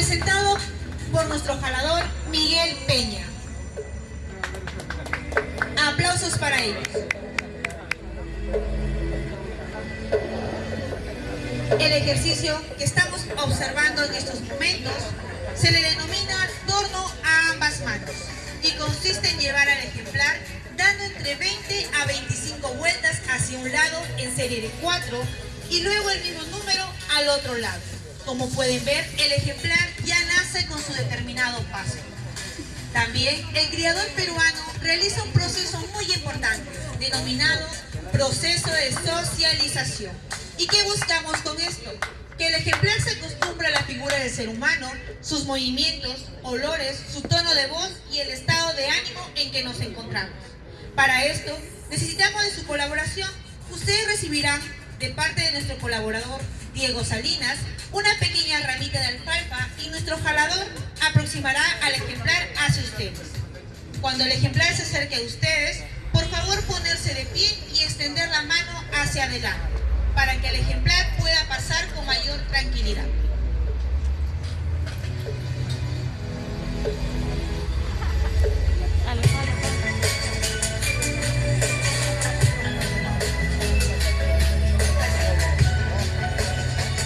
presentado por nuestro jalador Miguel Peña. Aplausos para ellos. El ejercicio que estamos observando en estos momentos se le denomina torno a ambas manos y consiste en llevar al ejemplar dando entre 20 a 25 vueltas hacia un lado en serie de 4 y luego el mismo número al otro lado. Como pueden ver, el ejemplar ya nace con su determinado paso. También el criador peruano realiza un proceso muy importante, denominado proceso de socialización. ¿Y qué buscamos con esto? Que el ejemplar se acostumbre a la figura del ser humano, sus movimientos, olores, su tono de voz y el estado de ánimo en que nos encontramos. Para esto, necesitamos de su colaboración. Ustedes recibirán de parte de nuestro colaborador Diego Salinas una pequeña ramita de alfalfa y nuestro jalador aproximará al ejemplar hacia ustedes. Cuando el ejemplar se acerque a ustedes, por favor ponerse de pie y extender la mano hacia adelante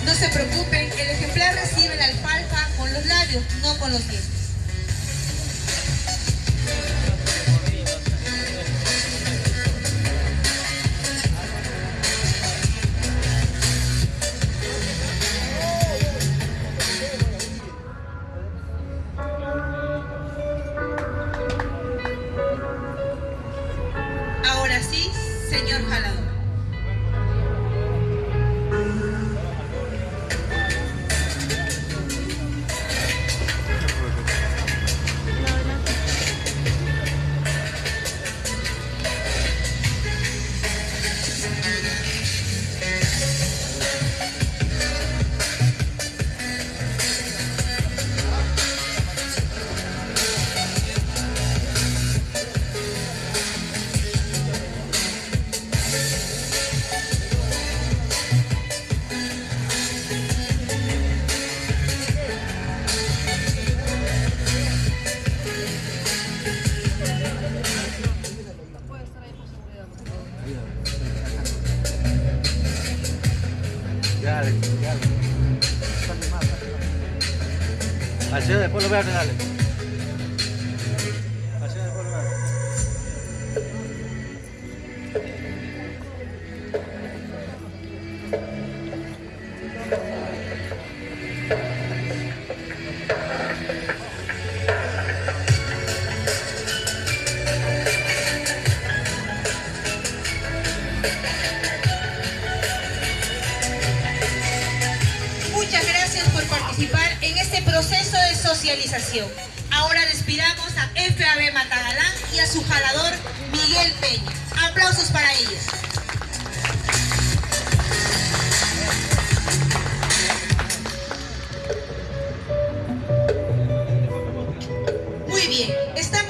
No se preocupen, el ejemplar recibe la alfalfa con los labios, no con los dientes. Dale, dale. Saque más, después lo vean, dale. Después lo vean. Muchas socialización. Ahora despidamos a FAB Matagalán y a su jalador Miguel Peña.